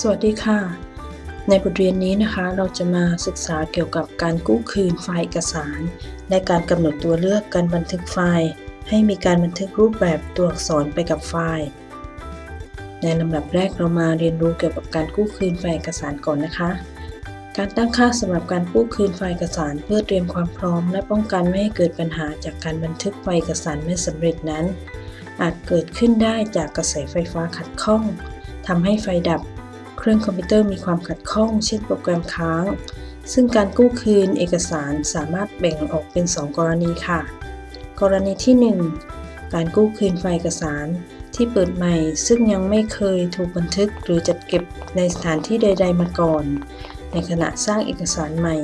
สวัสดีค่ะ ในบทเรียนนี้นะคะเราจะมาศึกษาเกี่ยวกับการกู้คืนไฟล์เอกสาร และการกำหนดตัวเลือกการบันทึกไฟล์ ให้มีการบันทึกรูปแบบตัวอักษรไปกับไฟล์ ในลำดับแรกเรามาเรียนรู้เกี่ยวกับการกู้คืนไฟล์เอกสารก่อนนะคะ การตั้งค่าสำหรับการกู้คืนไฟล์เอกสาร เพื่อเตรียมความพร้อม และป้องกันไม่ให้เกิดปัญหาจากการบันทึกไฟล์เอกสารไม่สำเร็จนั้น อาจเกิดขึ้นได้จากกระแสไฟฟ้าขัดข้องทำให้ไฟดับ เครื่องคอมพิวเตอร์มีความขัดข้อง เช่นโปรแกรมค้าง ซึ่งการกู้คืนเอกสารสามารถแบ่งออกเป็น 2 กรณีค่ะ กรณีที่ 1 การกู้คืนไฟล์เอกสารที่เปิดใหม่ ซึ่งยังไม่เคยถูกบันทึกหรือจัดเก็บในสถานที่ใด ๆ มาก่อน ในขณะสร้างเอกสารใหม่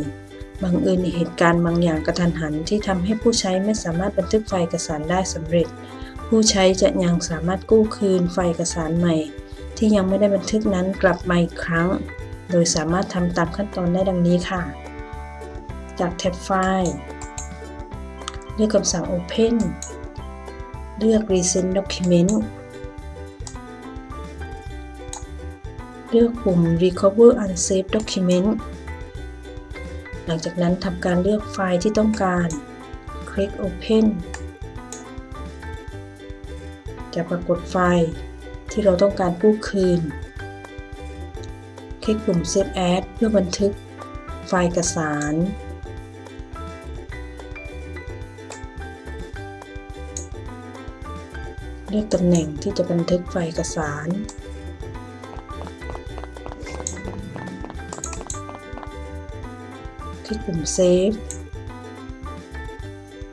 บังเอิญเหตุการณ์บางอย่างกระทันหันที่ทำให้ผู้ใช้ไม่สามารถบันทึกไฟล์เอกสารได้สำเร็จ ผู้ใช้จะยังสามารถกู้คืนไฟล์เอกสารใหม่ ที่ยังไม่ได้บันทึกนั้นกลับมาอีกครั้ง โดยสามารถทำตามขั้นตอนได้ดังนี้ค่ะ จากแท็บไฟล์เลือกคำสั่ง Open เลือก Recent Document เลือกปุ่ม Recover Unsaved Document หลังจากนั้นทำการเลือกไฟล์ที่ต้องการ คลิก Open จะปรากฏไฟล์ ที่เราต้องการกู้คืน คลิกปุ่ม Save As เพื่อบันทึกไฟล์เอกสาร เลือกตำแหน่งที่จะบันทึกไฟล์เอกสารคลิกปุ่ม Save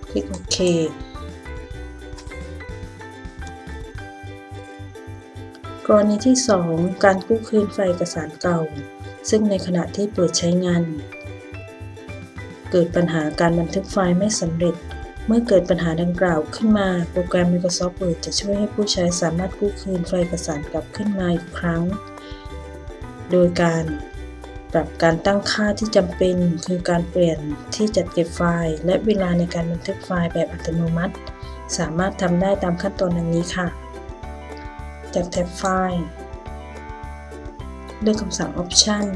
คลิกโอเค กรณีที่ 2 การกู้คืนไฟล์เอกสารเก่า ซึ่งในขณะที่เปิดใช้งาน เกิดปัญหาการบันทึกไฟล์ไม่สำเร็จ เมื่อเกิดปัญหาดังกล่าวขึ้นมา โปรแกรม Microsoft Word จะช่วยให้ผู้ใช้สามารถกู้คืนไฟล์เอกสารกลับขึ้นมาอีกครั้ง โดยการปรับการตั้งค่าที่จำเป็น คือการเปลี่ยนที่จัดเก็บไฟล์ และเวลาในการบันทึกไฟล์แบบอัตโนมัติ สามารถทำได้ตามขั้นตอนดังนี้ค่ะ จากแท็บไฟล์ เลือกคำสั่ง Option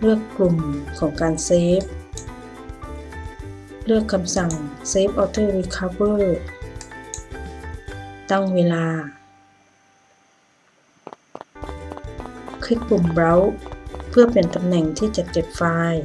เลือกกลุ่มของการ Save เลือกคำสั่ง Save Auto Recover ตั้งเวลา คลิกปุ่ม Browse เพื่อเปลี่ยนตำแหน่งที่จัดเก็บไฟล์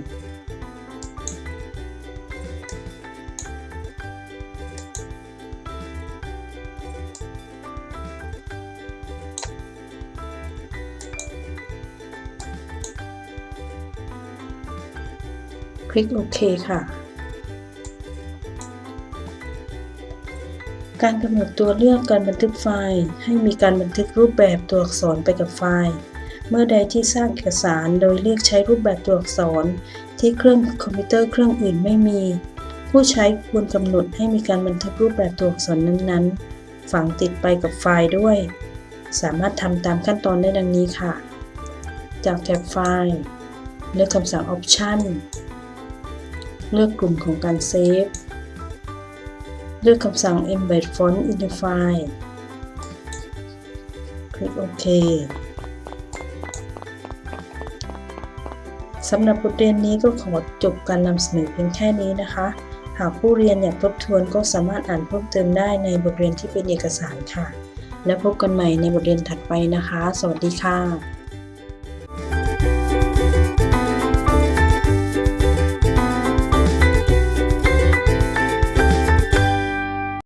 คลิกโอเคค่ะ การกำหนดตัวเลือกการบันทึกไฟล์ให้มีการบันทึกรูปแบบตัวอักษรไปกับไฟล์ เมื่อใดที่สร้างเอกสารโดยเลือกใช้รูปแบบตัวอักษร ที่เครื่องคอมพิวเตอร์เครื่องอื่นไม่มี ผู้ใช้ควรกำหนดให้มีการบันทึกรูปแบบตัวอักษรนั้นๆ ฝังติดไปกับไฟล์ด้วย สามารถทำตามขั้นตอนได้ดังนี้ค่ะ จากแท็บไฟล์เลือกคำสั่ง Option เลือกกลุ่มของการเซฟ เลือกคำสั่ง Embed Font in the file คลิกโอเคสำหรับบทเรียนนี้ก็ขอจบการนำเสนอเพียงแค่นี้นะคะ หากผู้เรียนอยากทบทวนก็สามารถอ่านเพิ่มเติมได้ในบทเรียนที่เป็นเอกสารค่ะ และพบกันใหม่ในบทเรียนถัดไปนะคะ สวัสดีค่ะ